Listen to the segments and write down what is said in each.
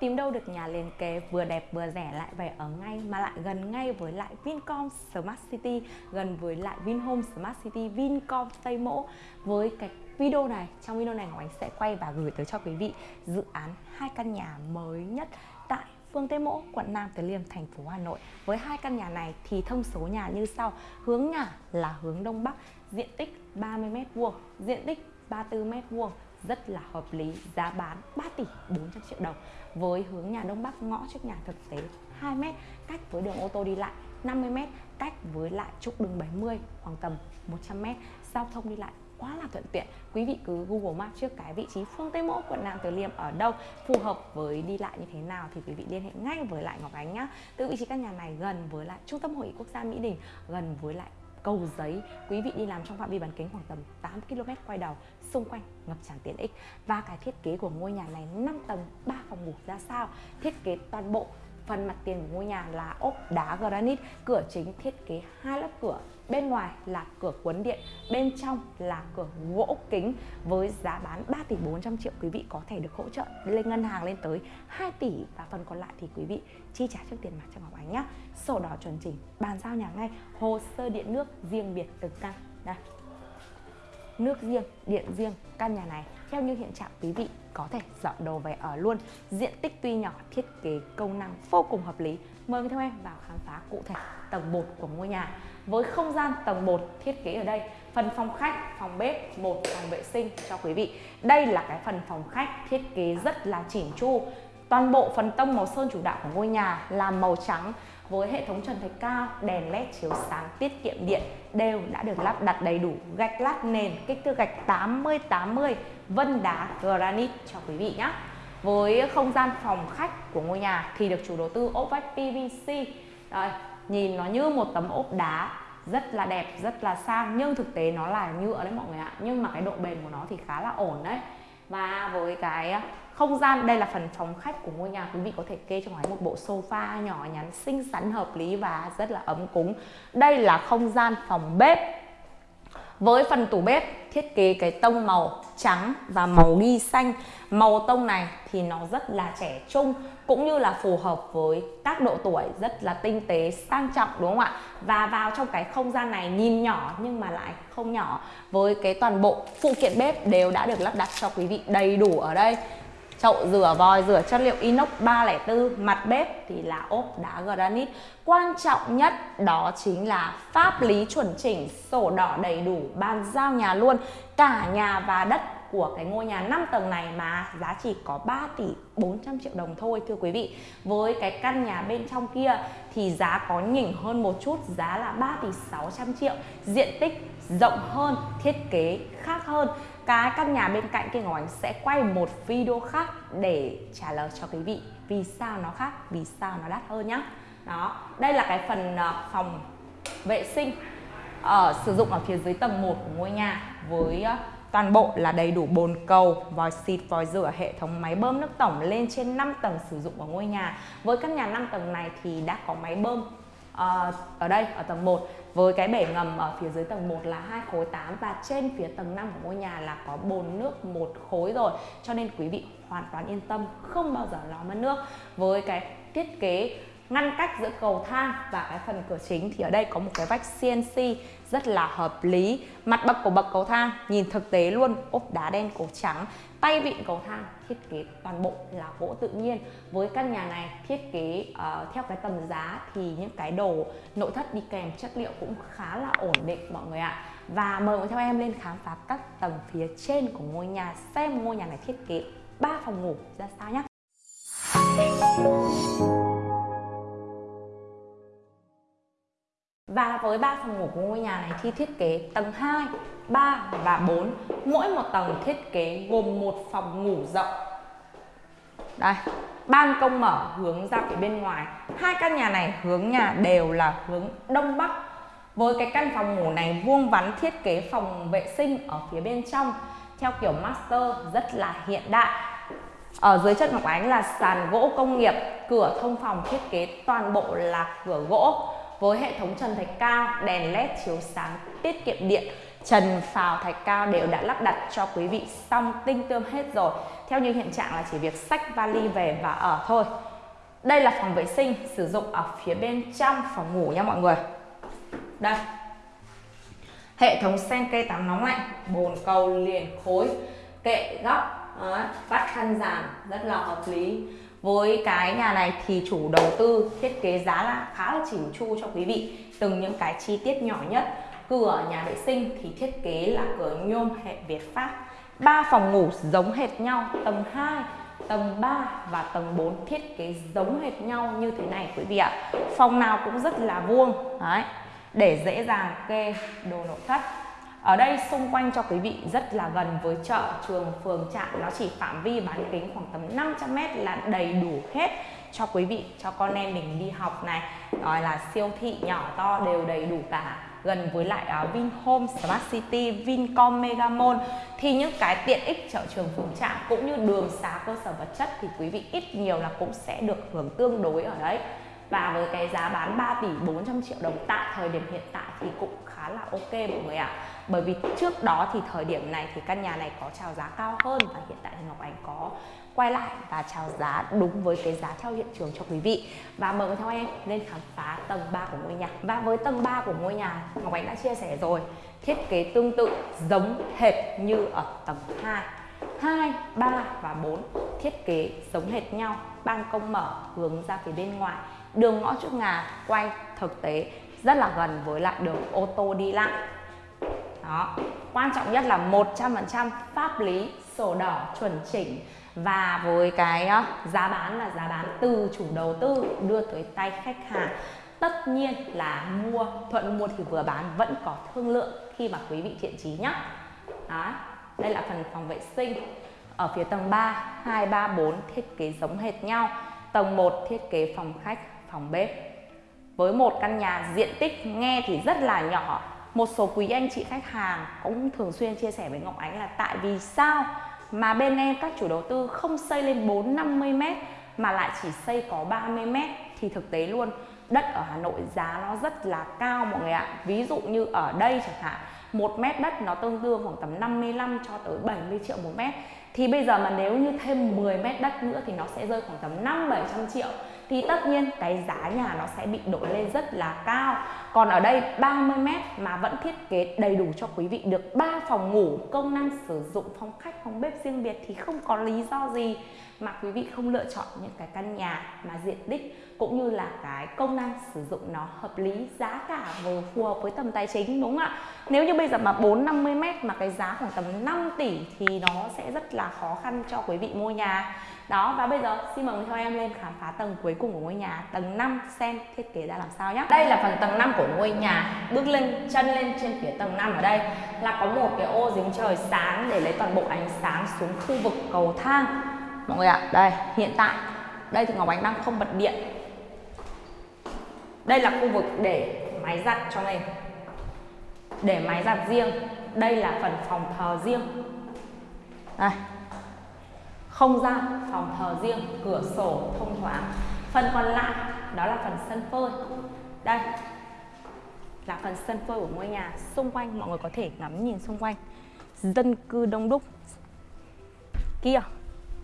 Tìm đâu được nhà liền kề vừa đẹp vừa rẻ lại về ở ngay mà lại gần ngay với lại Vincom Smart City, gần với lại Vinhome Smart City, Vincom Tây Mỗ. Với cái video này, trong video này Ngọc Ánh sẽ quay và gửi tới cho quý vị dự án hai căn nhà mới nhất tại phường Tây Mỗ, quận Nam Từ Liêm, thành phố Hà Nội. Với hai căn nhà này thì thông số nhà như sau. Hướng nhà là hướng Đông Bắc, diện tích 30m2, diện tích 34m2 rất là hợp lý, giá bán 3 tỷ 400 triệu đồng. Với hướng nhà Đông Bắc, ngõ trước nhà thực tế 2m cách với đường ô tô đi lại 50m cách với lại trục đường 70 khoảng tầm 100m giao thông đi lại quá là thuận tiện. Quý vị cứ Google Maps trước cái vị trí phương Tây Mỗ, quận Nam Từ Liêm ở đâu, phù hợp với đi lại như thế nào thì quý vị liên hệ ngay với lại Ngọc Ánh nhá. Từ vị trí căn nhà này gần với lại trung tâm hội nghị quốc gia Mỹ Đình, gần với lại cầu giấy. Quý vị đi làm trong phạm vi bán kính khoảng tầm 8 km quay đầu, xung quanh ngập tràn tiện ích. Và cái thiết kế của ngôi nhà này 5 tầng 3 phòng ngủ ra sao, thiết kế toàn bộ phần mặt tiền của ngôi nhà là ốp đá granite, cửa chính thiết kế hai lớp cửa. Bên ngoài là cửa cuốn điện, bên trong là cửa gỗ kính với giá bán 3 tỷ 400 triệu. Quý vị có thể được hỗ trợ lên ngân hàng lên tới 2 tỷ và phần còn lại thì quý vị chi trả trước tiền mặt cho Ngọc Ánh nhé sổ đỏ chuẩn chỉnh, bàn giao nhà ngay, hồ sơ điện nước riêng biệt từng căn. Đây nước riêng, điện riêng, căn nhà này. Theo như hiện trạng, quý vị có thể dọn đồ về ở luôn. Diện tích tuy nhỏ, thiết kế, công năng vô cùng hợp lý. Mời theo em vào khám phá cụ thể tầng 1 của ngôi nhà. Với không gian tầng 1 thiết kế ở đây, phần phòng khách, phòng bếp, một phòng vệ sinh cho quý vị. Đây là cái phần phòng khách thiết kế rất là chỉn chu toàn bộ phần tông màu sơn chủ đạo của ngôi nhà là màu trắng với hệ thống trần thạch cao, đèn led chiếu sáng tiết kiệm điện đều đã được lắp đặt đầy đủ gạch lát nền kích thước gạch 80-80 vân đá granite cho quý vị nhé. Với không gian phòng khách của ngôi nhà thì được chủ đầu tư ốp vách PVC. Đây, nhìn nó như một tấm ốp đá rất là đẹp, rất là sang nhưng thực tế nó là nhựa đấy mọi người ạ. Nhưng mà cái độ bền của nó thì khá là ổn đấy. Và với cái không gian, đây là phần phòng khách của ngôi nhà. Quý vị có thể kê cho ngoài một bộ sofa nhỏ nhắn xinh xắn, hợp lý và rất là ấm cúng. Đây là không gian phòng bếp. Với phần tủ bếp, thiết kế cái tông màu trắng và màu ghi xanh. Màu tông này thì nó rất là trẻ trung, cũng như là phù hợp với các độ tuổi rất là tinh tế, sang trọng, đúng không ạ? Và vào trong cái không gian này, nhìn nhỏ nhưng mà lại không nhỏ. Với cái toàn bộ phụ kiện bếp đều đã được lắp đặt cho quý vị đầy đủ ở đây chậu rửa vòi, rửa chất liệu inox 304 mặt bếp thì là ốp đá granite. Quan trọng nhất đó chính là pháp lý chuẩn chỉnh, sổ đỏ đầy đủ, bàn giao nhà luôn. Cả nhà và đất của cái ngôi nhà 5 tầng này mà giá chỉ có 3 tỷ 400 triệu đồng thôi, thưa quý vị. Với cái căn nhà bên trong kia thì giá có nhỉnh hơn một chút, giá là 3 tỷ 600 triệu. Diện tích rộng hơn, thiết kế khác hơn cái căn nhà bên cạnh kia Ngọc Ánh sẽ quay một video khác để trả lời cho quý vị. Vì sao nó khác? Vì sao nó đắt hơn nhá. Đó đây là cái phần ờ, phòng vệ sinh ở sử dụng ở phía dưới tầng 1 của ngôi nhà với ờ, toàn bộ là đầy đủ bồn cầu, vòi xịt, vòi rửa, hệ thống máy bơm nước tổng lên trên 5 tầng sử dụng ở ngôi nhà. Với căn nhà 5 tầng này thì đã có máy bơm uh, ở đây ở tầng 1 với cái bể ngầm ở phía dưới tầng 1 là hai khối 8 và trên phía tầng 5 của ngôi nhà là có bồn nước một khối rồi. Cho nên quý vị hoàn toàn yên tâm không bao giờ lo mất nước. Với cái thiết kế ngăn cách giữa cầu thang và cái phần cửa chính. Thì ở đây có một cái vách CNC rất là hợp lý. Mặt bậc của bậc cầu thang nhìn thực tế luôn ốp đá đen cổ trắng. Tay vịn cầu thang thiết kế toàn bộ là gỗ tự nhiên. Với căn nhà này thiết kế uh, theo cái tầm giá thì những cái đồ nội thất đi kèm chất liệu cũng khá là ổn định mọi người ạ. Và mời mọi theo em lên khám phá các tầng phía trên của ngôi nhà xem ngôi nhà này thiết kế 3 phòng ngủ ra sao nhé với 3 phòng ngủ của ngôi nhà này thì thiết kế tầng 2, 3 và 4 Mỗi một tầng thiết kế gồm một phòng ngủ rộng. Đây, ban công mở hướng ra phía bên ngoài. Hai căn nhà này hướng nhà đều là hướng Đông Bắc. Với cái căn phòng ngủ này vuông vắn thiết kế phòng vệ sinh ở phía bên trong Theo kiểu master rất là hiện đại. Ở dưới chân Ngọc Ánh là sàn gỗ công nghiệp, cửa thông phòng thiết kế toàn bộ là cửa gỗ với hệ thống trần thạch cao, đèn led chiếu sáng tiết kiệm điện. trần phào thạch cao đều đã lắp đặt cho quý vị xong tinh tươm hết rồi. Theo như hiện trạng là chỉ việc sách vali về và ở thôi. Đây là phòng vệ sinh sử dụng ở phía bên trong phòng ngủ nha mọi người. Đây. Hệ thống sen cây tắm nóng lạnh bồn cầu liền khối kệ góc Đấy, vắt khăn giảm rất là hợp lý với cái nhà này thì chủ đầu tư thiết kế giá là khá là chỉnh chu cho quý vị. Từng những cái chi tiết nhỏ nhất, cửa nhà vệ sinh thì thiết kế là cửa nhôm hệ Việt Pháp. Ba phòng ngủ giống hệt nhau, tầng 2 tầng 3 và tầng 4 thiết kế giống hệt nhau như thế này quý vị ạ. Phòng nào cũng rất là vuông, đấy, để dễ dàng kê đồ nội thất ở đây xung quanh cho quý vị rất là gần với chợ, trường, phường, trạm Nó chỉ phạm vi bán kính khoảng tầm 500m là đầy đủ hết cho quý vị, cho con em mình đi học này. Rồi là siêu thị nhỏ to đều đầy đủ cả. Gần với lại uh, Vinhome Smart City, Vincom Megamall. Thì những cái tiện ích chợ trường phường trạm cũng như đường xá cơ sở vật chất thì quý vị ít nhiều là cũng sẽ được hưởng tương đối ở đấy. Và với cái giá bán 3 tỷ 400 triệu đồng tại thời điểm hiện tại thì cũng khá là ok mọi người ạ. À. bởi vì trước đó thì thời điểm này thì căn nhà này có chào giá cao hơn và hiện tại thì Ngọc Ánh có quay lại và chào giá đúng với cái giá theo hiện trường cho quý vị. Và mời theo em lên khám phá tầng 3 của ngôi nhà. Và với tầng 3 của ngôi nhà Ngọc Ánh đã chia sẻ rồi thiết kế tương tự giống hệt như ở tầng 2 2, 3 và 4 thiết kế giống hệt nhau ban công mở hướng ra phía bên ngoài đường ngõ trước ngà quay thực tế rất là gần với lại đường ô tô đi lại. Đó. Quan trọng nhất là 100% pháp lý, sổ đỏ chuẩn chỉnh và với cái ờ, giá bán là giá bán từ chủ đầu tư đưa tới tay khách hàng. Tất nhiên là mua thuận mua thì vừa bán vẫn có thương lượng khi mà quý vị thiện trí nhé đó. Đây là phần phòng vệ sinh. Ở phía tầng 3 2 3 4 thiết kế giống hệt nhau. Tầng 1 thiết kế phòng khách, phòng bếp với một căn nhà diện tích nghe thì rất là nhỏ một số quý anh chị khách hàng cũng thường xuyên chia sẻ với Ngọc Ánh là tại vì sao mà bên em các chủ đầu tư không xây lên 4 50 m mà lại chỉ xây có 30 m thì thực tế luôn đất ở Hà Nội giá nó rất là cao mọi người ạ. Ví dụ như ở đây chẳng hạn, một mét đất nó tương đương khoảng tầm 55 cho tới 70 triệu một mét. Thì bây giờ mà nếu như thêm 10 mét đất nữa thì nó sẽ rơi khoảng tầm 5 700 triệu thì tất nhiên cái giá nhà nó sẽ bị đổi lên rất là cao. Còn ở đây 30 mét mà vẫn thiết kế đầy đủ cho quý vị được 3 phòng ngủ, công năng sử dụng, phòng khách, phòng bếp riêng biệt thì không có lý do gì mà quý vị không lựa chọn những cái căn nhà mà diện tích cũng như là cái công năng sử dụng nó hợp lý, giá cả vừa phù hợp với tầm tài chính, đúng không ạ? Nếu như bây giờ mà 4 50 mét mà cái giá khoảng tầm 5 tỷ thì nó sẽ rất là khó khăn cho quý vị mua nhà. Đó, và bây giờ xin mời theo em lên khám phá tầng cuối cùng của ngôi nhà, tầng 5 xem thiết kế ra làm sao nhé đây là phần tầng 5 của ngôi nhà. Bước lên, chân lên trên phía tầng 5 ở đây là có một cái ô dính trời sáng để lấy toàn bộ ánh sáng xuống khu vực cầu thang mọi người ạ, đây, hiện tại. Đây thì Ngọc Ánh đang không bật điện. Đây là khu vực để máy giặt cho mình. Để máy giặt riêng. Đây là phần phòng thờ riêng. Đây. Không gian phòng thờ riêng, cửa sổ thông thoáng. Phần còn lại, đó là phần sân phơi. Đây là phần sân phơi của ngôi nhà xung quanh. Mọi người có thể ngắm nhìn xung quanh. Dân cư đông đúc. Kia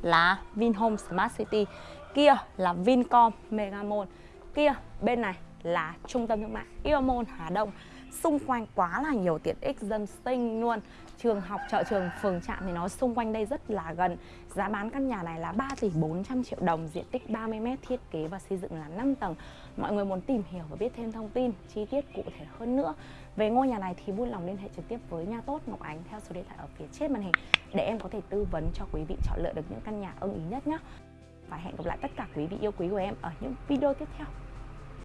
là Vinhome Smart City. Kia là Vincom Megamall. Kia, bên này là trung tâm thương mại Iomon Hà Đông xung quanh quá là nhiều tiện ích dân sinh luôn. Trường học, chợ trường, phường trạm thì nó xung quanh đây rất là gần. Giá bán căn nhà này là 3 tỷ 400 triệu đồng, diện tích 30 m thiết kế và xây dựng là 5 tầng. Mọi người muốn tìm hiểu và biết thêm thông tin, chi tiết cụ thể hơn nữa về ngôi nhà này thì vui lòng liên hệ trực tiếp với nhà tốt Ngọc Ánh theo số điện thoại ở phía trên màn hình để em có thể tư vấn cho quý vị chọn lựa được những căn nhà ưng ý nhất nhé. Và hẹn gặp lại tất cả quý vị yêu quý của em ở những video tiếp theo.